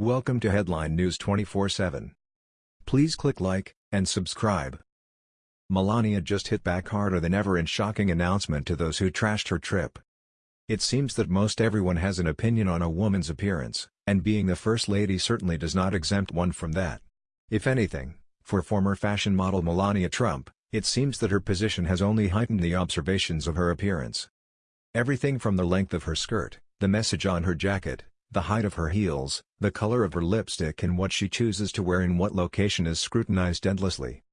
Welcome to Headline News 24/7. Please click like and subscribe. Melania just hit back harder than ever in shocking announcement to those who trashed her trip. It seems that most everyone has an opinion on a woman's appearance, and being the first lady certainly does not exempt one from that. If anything, for former fashion model Melania Trump, it seems that her position has only heightened the observations of her appearance. Everything from the length of her skirt, the message on her jacket, the height of her heels, the color of her lipstick and what she chooses to wear in what location is scrutinized endlessly.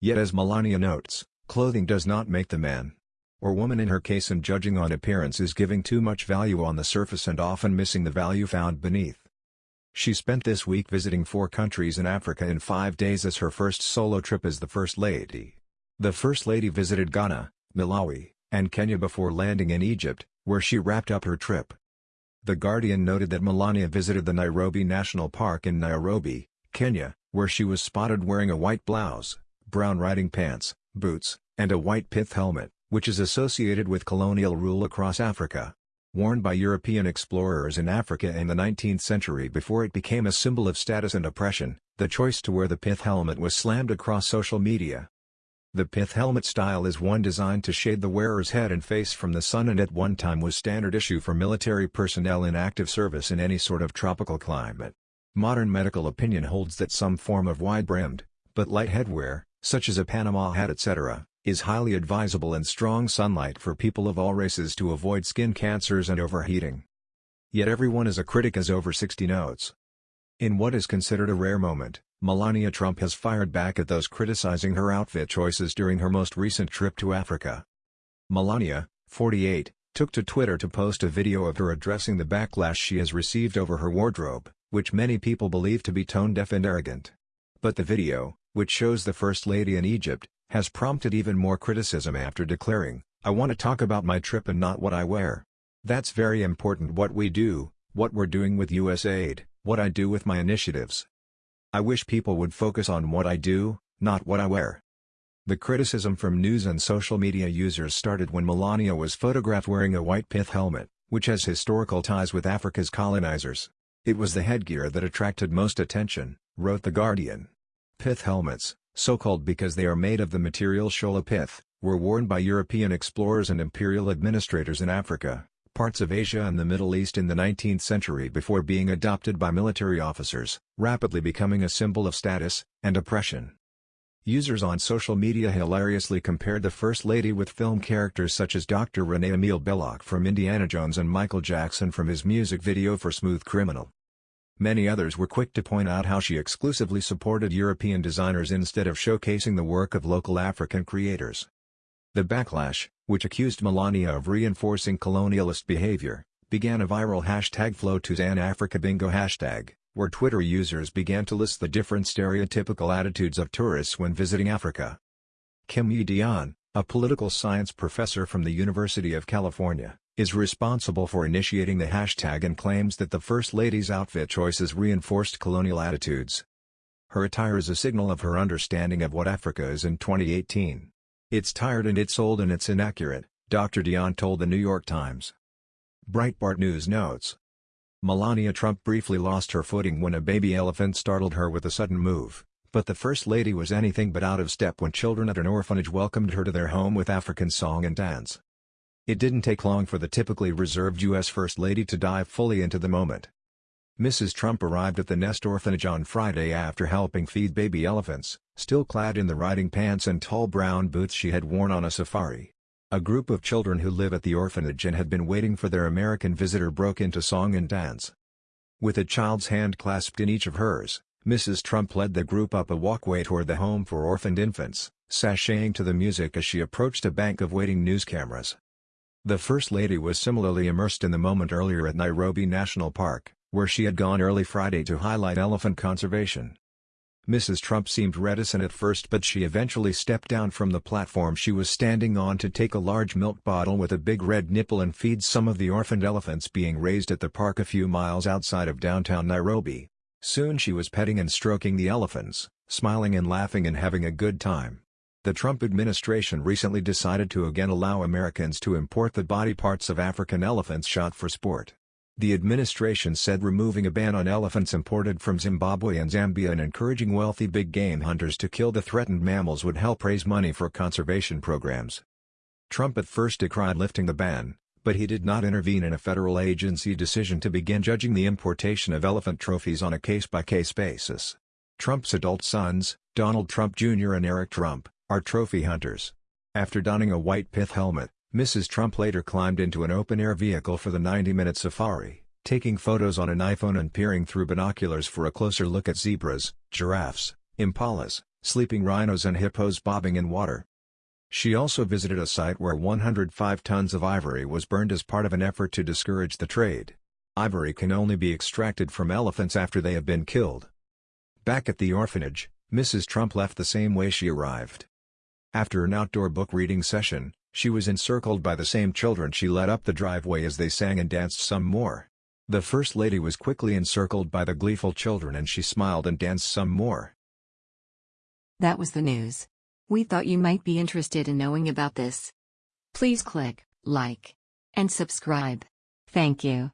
Yet as Melania notes, clothing does not make the man. Or woman in her case and judging on appearance is giving too much value on the surface and often missing the value found beneath. She spent this week visiting four countries in Africa in five days as her first solo trip as the First Lady. The First Lady visited Ghana, Malawi, and Kenya before landing in Egypt, where she wrapped up her trip. The Guardian noted that Melania visited the Nairobi National Park in Nairobi, Kenya, where she was spotted wearing a white blouse, brown riding pants, boots, and a white pith helmet, which is associated with colonial rule across Africa. Worn by European explorers in Africa in the 19th century before it became a symbol of status and oppression, the choice to wear the pith helmet was slammed across social media. The pith helmet style is one designed to shade the wearer's head and face from the sun and at one time was standard issue for military personnel in active service in any sort of tropical climate. Modern medical opinion holds that some form of wide-brimmed, but light headwear, such as a Panama hat etc., is highly advisable in strong sunlight for people of all races to avoid skin cancers and overheating. Yet everyone is a critic as over 60 notes. In what is considered a rare moment, Melania Trump has fired back at those criticizing her outfit choices during her most recent trip to Africa. Melania, 48, took to Twitter to post a video of her addressing the backlash she has received over her wardrobe, which many people believe to be tone-deaf and arrogant. But the video, which shows the First Lady in Egypt, has prompted even more criticism after declaring, I want to talk about my trip and not what I wear. That's very important what we do, what we're doing with USAID, what I do with my initiatives. I wish people would focus on what I do, not what I wear. The criticism from news and social media users started when Melania was photographed wearing a white pith helmet, which has historical ties with Africa's colonizers. It was the headgear that attracted most attention, wrote The Guardian. Pith helmets, so-called because they are made of the material shola pith, were worn by European explorers and imperial administrators in Africa, parts of Asia and the Middle East in the 19th century before being adopted by military officers, rapidly becoming a symbol of status and oppression. Users on social media hilariously compared the First Lady with film characters such as Dr. René Emile Belloq from Indiana Jones and Michael Jackson from his music video for Smooth Criminal. Many others were quick to point out how she exclusively supported European designers instead of showcasing the work of local African creators. The backlash, which accused Melania of reinforcing colonialist behavior, began a viral hashtag flow FLOTUSinAfricaBingo hashtag, where Twitter users began to list the different stereotypical attitudes of tourists when visiting Africa. Kim Yi Dionne, a political science professor from the University of California, is responsible for initiating the hashtag and claims that the First Lady's outfit choices reinforced colonial attitudes. Her attire is a signal of her understanding of what Africa is in 2018. It's tired and it's old and it's inaccurate, Dr. Dionne told the New York Times. Breitbart News notes. Melania Trump briefly lost her footing when a baby elephant startled her with a sudden move, but the First Lady was anything but out of step when children at an orphanage welcomed her to their home with African song and dance. It didn't take long for the typically reserved U.S. First Lady to dive fully into the moment. Mrs. Trump arrived at the Nest Orphanage on Friday after helping feed baby elephants, still clad in the riding pants and tall brown boots she had worn on a safari. A group of children who live at the orphanage and had been waiting for their American visitor broke into song and dance. With a child's hand clasped in each of hers, Mrs. Trump led the group up a walkway toward the home for orphaned infants, sashaying to the music as she approached a bank of waiting news cameras. The First Lady was similarly immersed in the moment earlier at Nairobi National Park, where she had gone early Friday to highlight elephant conservation. Mrs. Trump seemed reticent at first but she eventually stepped down from the platform she was standing on to take a large milk bottle with a big red nipple and feed some of the orphaned elephants being raised at the park a few miles outside of downtown Nairobi. Soon she was petting and stroking the elephants, smiling and laughing and having a good time. The Trump administration recently decided to again allow Americans to import the body parts of African elephants shot for sport. The administration said removing a ban on elephants imported from Zimbabwe and Zambia and encouraging wealthy big game hunters to kill the threatened mammals would help raise money for conservation programs. Trump at first decried lifting the ban, but he did not intervene in a federal agency decision to begin judging the importation of elephant trophies on a case-by-case -case basis. Trump's adult sons, Donald Trump Jr. and Eric Trump, are trophy hunters. After donning a white pith helmet, Mrs. Trump later climbed into an open-air vehicle for the 90-minute safari, taking photos on an iPhone and peering through binoculars for a closer look at zebras, giraffes, impalas, sleeping rhinos and hippos bobbing in water. She also visited a site where 105 tons of ivory was burned as part of an effort to discourage the trade. Ivory can only be extracted from elephants after they have been killed. Back at the orphanage, Mrs. Trump left the same way she arrived. After an outdoor book reading session, she was encircled by the same children she led up the driveway as they sang and danced some more. The First Lady was quickly encircled by the gleeful children and she smiled and danced some more. That was the news. We thought you might be interested in knowing about this. Please click like and subscribe. Thank you.